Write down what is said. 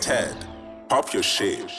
Ted, pop your shit.